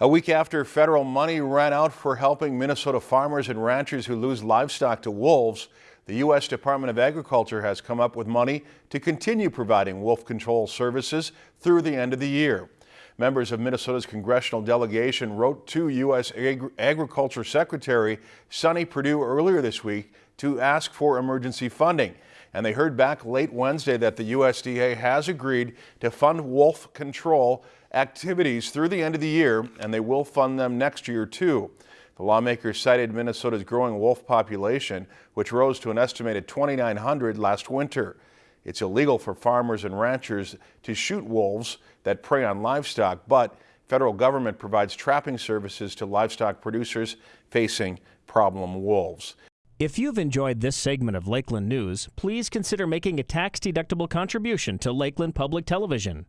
A week after federal money ran out for helping Minnesota farmers and ranchers who lose livestock to wolves, the U.S. Department of Agriculture has come up with money to continue providing wolf control services through the end of the year. Members of Minnesota's congressional delegation wrote to U.S. Agri Agriculture Secretary Sonny Perdue earlier this week to ask for emergency funding. And they heard back late Wednesday that the USDA has agreed to fund wolf control activities through the end of the year, and they will fund them next year too. The lawmakers cited Minnesota's growing wolf population, which rose to an estimated 2,900 last winter. It's illegal for farmers and ranchers to shoot wolves that prey on livestock, but federal government provides trapping services to livestock producers facing problem wolves. If you've enjoyed this segment of Lakeland News, please consider making a tax-deductible contribution to Lakeland Public Television.